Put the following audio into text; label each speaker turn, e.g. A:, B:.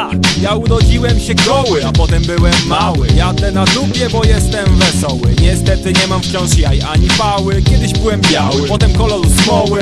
A: Tak, ja urodziłem się goły, a potem byłem mały. Jadę na dupie, bo jestem wesoły. Niestety nie mam wciąż jaj ani pały. Kiedyś byłem biały, potem koloru smoły.